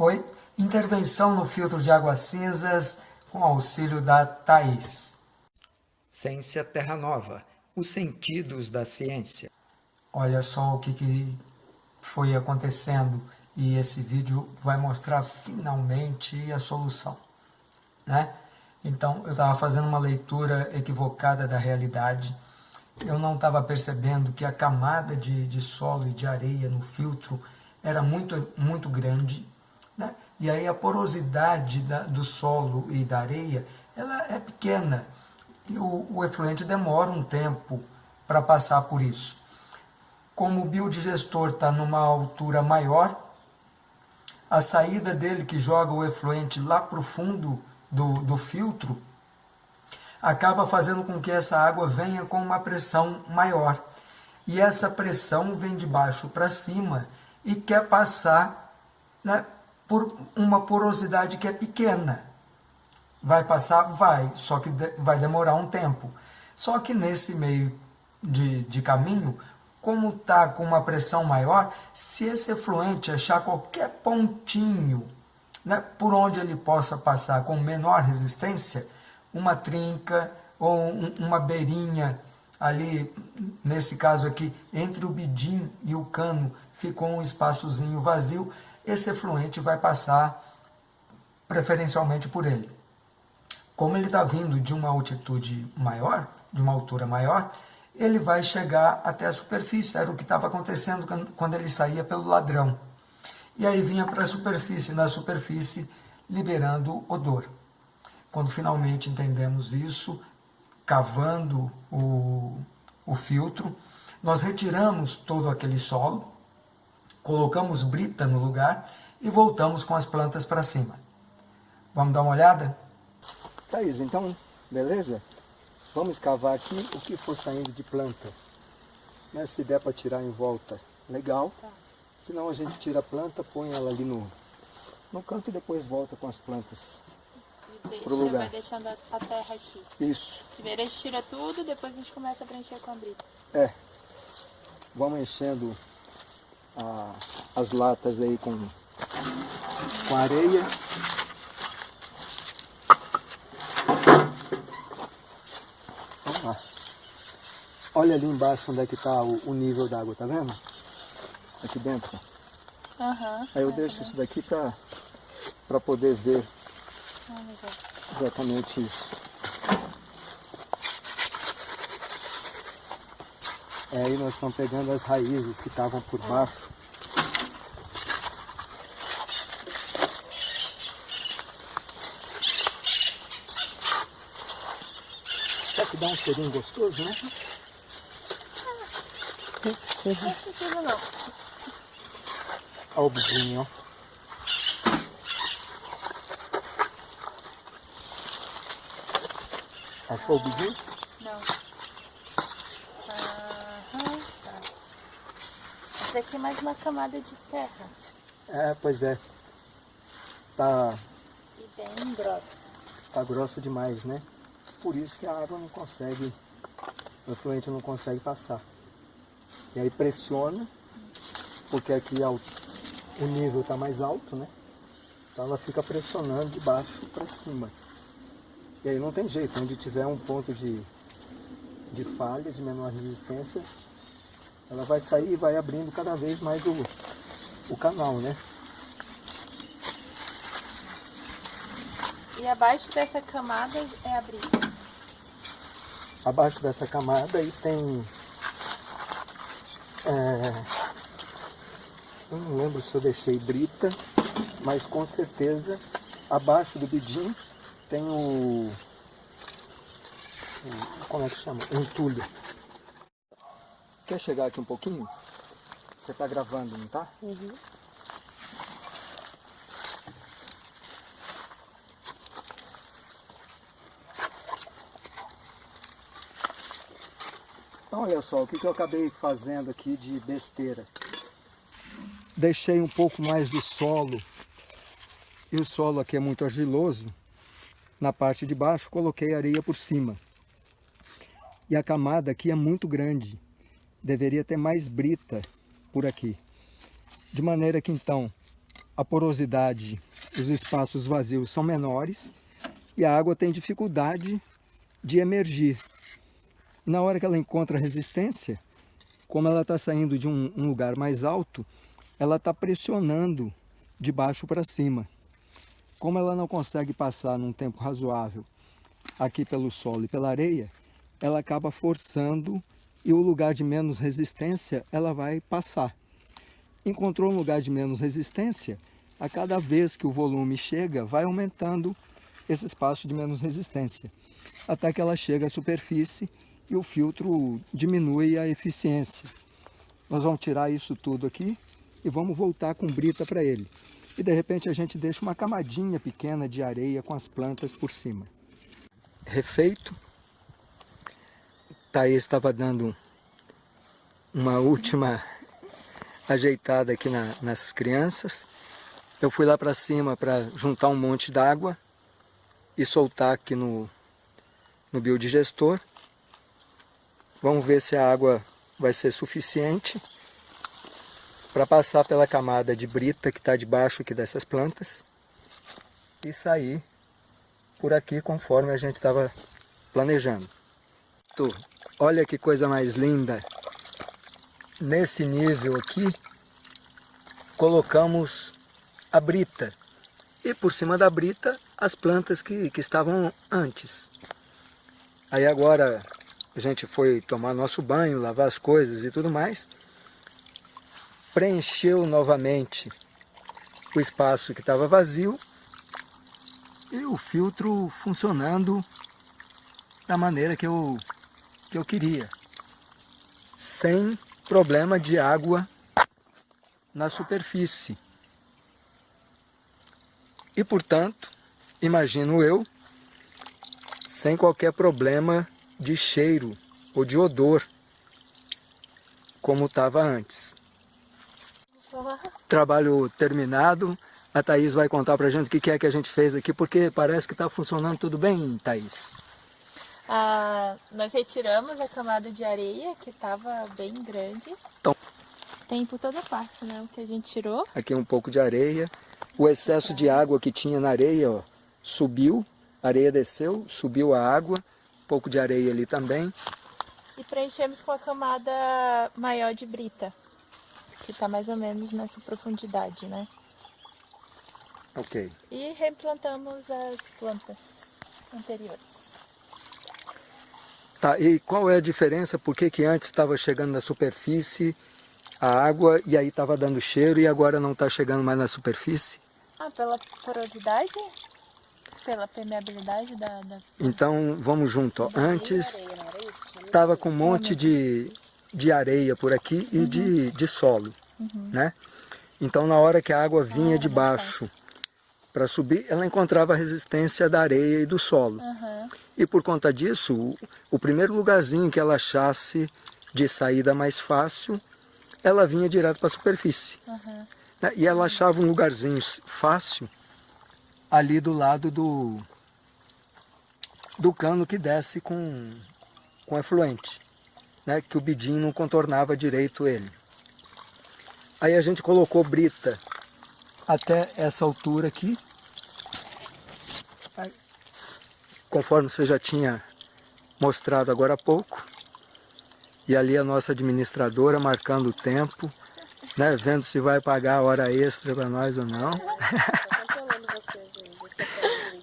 Oi, intervenção no filtro de águas cinzas com auxílio da Thaís. Ciência Terra Nova, os sentidos da ciência. Olha só o que, que foi acontecendo e esse vídeo vai mostrar finalmente a solução, né? Então, eu estava fazendo uma leitura equivocada da realidade, eu não estava percebendo que a camada de, de solo e de areia no filtro era muito, muito grande, né? e aí a porosidade da, do solo e da areia ela é pequena, e o, o efluente demora um tempo para passar por isso. Como o biodigestor está numa altura maior, a saída dele que joga o efluente lá para o fundo do, do filtro acaba fazendo com que essa água venha com uma pressão maior. E essa pressão vem de baixo para cima e quer passar né, por uma porosidade que é pequena. Vai passar? Vai, só que vai demorar um tempo. Só que nesse meio de, de caminho, como está com uma pressão maior, se esse efluente achar qualquer pontinho né, por onde ele possa passar com menor resistência, uma trinca ou um, uma beirinha ali, nesse caso aqui, entre o bidim e o cano, ficou um espaçozinho vazio, esse efluente vai passar preferencialmente por ele. Como ele está vindo de uma altitude maior, de uma altura maior, ele vai chegar até a superfície, era o que estava acontecendo quando ele saía pelo ladrão. E aí vinha para a superfície, na superfície liberando odor. Quando finalmente entendemos isso, cavando o, o filtro, nós retiramos todo aquele solo, colocamos brita no lugar e voltamos com as plantas para cima. Vamos dar uma olhada? Thaís, então, beleza? Vamos escavar aqui o que for saindo de planta. Né? Se der para tirar em volta, legal. Tá. Senão a gente tira a planta, põe ela ali no, no canto e depois volta com as plantas pro lugar. vai deixando a, a, terra aqui. Isso. Primeiro a gente tira tudo, depois a gente começa a preencher com a brita. É. Vamos enchendo a, as latas aí com, com areia. Vamos lá. Olha ali embaixo onde é que está o, o nível d'água, tá vendo? Aqui dentro. Uhum, Aí eu é deixo isso daqui para poder ver Exatamente isso. Aí nós estamos pegando as raízes que estavam por baixo. Será que dá um cheirinho gostoso, né? Não, não. Olha o bichinho, ó. Achou o bidinho? Não. Aham, tá. Essa aqui é mais uma camada de terra. É, pois é. Tá... E bem grossa. Tá grossa demais, né? Por isso que a água não consegue, o efluente não consegue passar. E aí pressiona, porque aqui o nível está mais alto, né? Então ela fica pressionando de baixo para cima. E aí não tem jeito, onde tiver um ponto de, de falha, de menor resistência, ela vai sair e vai abrindo cada vez mais o, o canal, né? E abaixo dessa camada é a brita? Abaixo dessa camada aí tem... É, eu não lembro se eu deixei brita, mas com certeza abaixo do bidim tem o, o como é que chama? O entulho. Quer chegar aqui um pouquinho? Você está gravando, não tá? Uhum. Então olha só, o que, que eu acabei fazendo aqui de besteira. Deixei um pouco mais de solo, e o solo aqui é muito argiloso, na parte de baixo, coloquei areia por cima. E a camada aqui é muito grande. Deveria ter mais brita por aqui. De maneira que então, a porosidade, os espaços vazios são menores e a água tem dificuldade de emergir. Na hora que ela encontra resistência, como ela está saindo de um, um, lugar mais alto, ela está pressionando de baixo para cima. Como ela não consegue passar num tempo razoável aqui pelo solo e pela areia, ela acaba forçando e o lugar de menos resistência ela vai passar. Encontrou um lugar de menos resistência, a cada vez que o volume chega, vai aumentando esse espaço de menos resistência, até que ela chega à superfície e o filtro diminui a eficiência. Nós vamos tirar isso tudo aqui e vamos voltar com brita para ele. E de repente a gente deixa uma camadinha pequena de areia com as plantas por cima. Refeito. Thaís estava dando uma última ajeitada aqui na, nas crianças. Eu fui lá para cima para juntar um monte d'água e soltar aqui no, no biodigestor. Vamos ver se a água vai ser suficiente para passar pela camada de brita que está debaixo aqui dessas plantas e sair por aqui conforme a gente estava planejando. Olha que coisa mais linda! Nesse nível aqui, colocamos a brita e por cima da brita as plantas que, que estavam antes. Aí agora a gente foi tomar nosso banho, lavar as coisas e tudo mais, preencheu novamente o espaço que estava vazio e o filtro funcionando da maneira que eu, que eu queria, sem problema de água na superfície. E, portanto, imagino eu, sem qualquer problema de cheiro ou de odor, como estava antes. Trabalho terminado. A Thaís vai contar para a gente o que é que a gente fez aqui, porque parece que está funcionando tudo bem, Thaís. Ah, nós retiramos a camada de areia, que estava bem grande. Então, Tem por toda parte, né? O que a gente tirou. aqui um pouco de areia. O excesso de água que tinha na areia ó, subiu, a areia desceu, subiu a água, um pouco de areia ali também. E preenchemos com a camada maior de brita. Que está mais ou menos nessa profundidade, né? Ok. E replantamos as plantas anteriores. Tá, e qual é a diferença? Por que, que antes estava chegando na superfície a água e aí estava dando cheiro e agora não está chegando mais na superfície? Ah, pela porosidade? Pela permeabilidade da... da... Então vamos junto. Ó. Antes estava com um monte de, de areia por aqui e de, de solo. Né? Então na hora que a água vinha de baixo para subir, ela encontrava a resistência da areia e do solo. Aham. E por conta disso, o, primeiro lugarzinho que ela achasse de saída mais fácil, ela vinha direto para a superfície. Né? E ela achava um lugarzinho fácil ali do lado do, do cano que desce com, com efluente, né? que o bidinho não contornava direito ele. Aí a gente colocou brita até essa altura aqui. Conforme você já tinha mostrado agora há pouco. E ali a nossa administradora marcando o tempo, né, vendo se vai pagar a hora extra para nós ou não.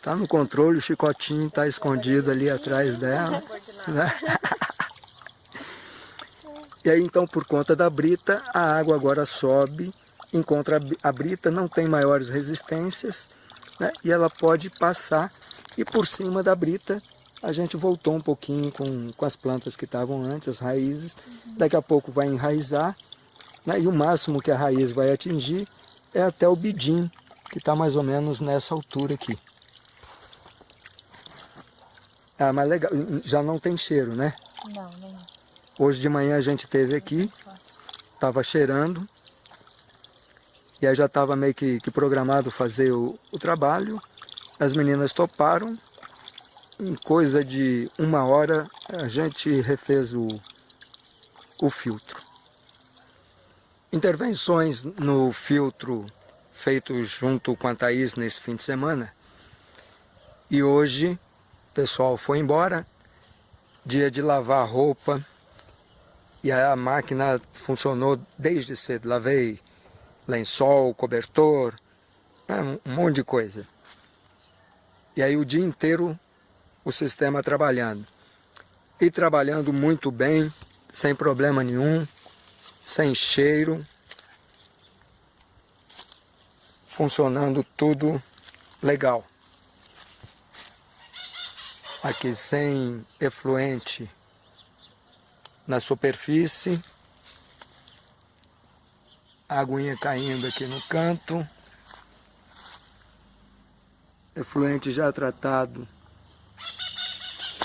Tá no controle, o chicotinho está escondido ali atrás dela. né? E aí então por conta da brita, a água agora sobe, encontra a brita, não tem maiores resistências, né? e ela pode passar. E por cima da brita a gente voltou um pouquinho com, com as plantas que estavam antes, as raízes. Daqui a pouco vai enraizar, né? e o máximo que a raiz vai atingir é até o bidim, que está mais ou menos nessa altura aqui. Ah, mas legal, já não tem cheiro, né? Não, nem. Hoje de manhã a gente teve aqui, estava cheirando, e aí já estava meio que, que programado fazer o, o trabalho. As meninas toparam, em coisa de uma hora a gente refez o, o filtro. Intervenções no filtro feito junto com a Thaís nesse fim de semana. E hoje o pessoal foi embora, dia de lavar roupa, e a máquina funcionou desde cedo. Lavei lençol, cobertor, né, um monte de coisa. E aí o dia inteiro o sistema trabalhando. E trabalhando muito bem, sem problema nenhum, sem cheiro, funcionando tudo legal. Aqui sem efluente na superfície, a aguinha caindo aqui no canto, efluente já tratado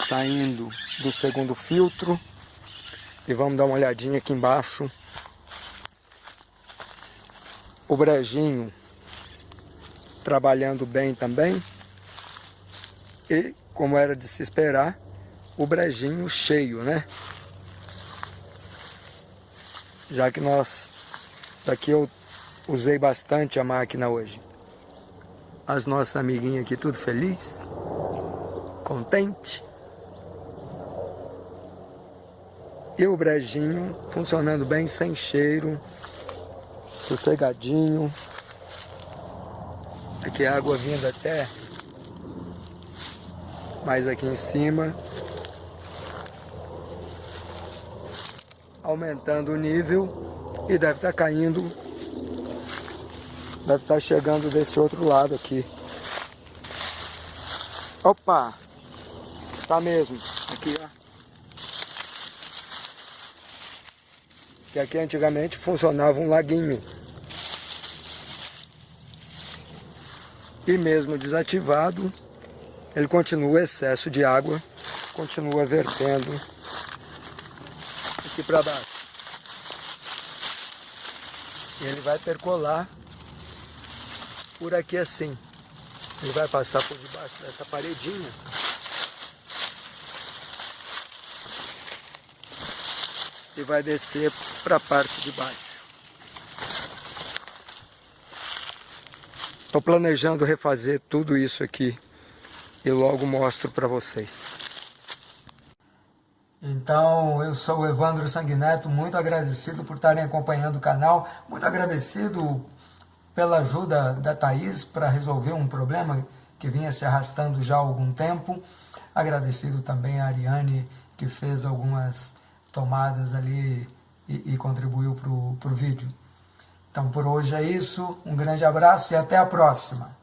saindo do segundo filtro. E vamos dar uma olhadinha aqui embaixo. O brejinho trabalhando bem também. E como era de se esperar o brejinho cheio né? Já que nós daqui eu usei bastante a máquina hoje as nossas amiguinhas aqui tudo feliz, contente. E o brejinho funcionando bem, sem cheiro, sossegadinho. Aqui a água vindo até mais aqui em cima. Aumentando o nível e deve estar caindo Deve estar chegando desse outro lado aqui. Opa! Tá mesmo. Aqui, ó. Que aqui antigamente funcionava um laguinho. E mesmo desativado, ele continua excesso de água, continua vertendo aqui para baixo. E ele vai percolar por aqui assim. Ele vai passar por debaixo dessa paredinha. E vai descer para a parte de baixo. Estou planejando refazer tudo isso aqui e logo mostro para vocês. Então, eu sou o Evandro Sanguineto, muito agradecido por estarem acompanhando o canal, muito agradecido pela ajuda da Thaís para resolver um problema que vinha se arrastando já há algum tempo. Agradecido também a Ariane, que fez algumas tomadas ali e, e contribuiu para o vídeo. Então, por hoje é isso. Um grande abraço e até a próxima.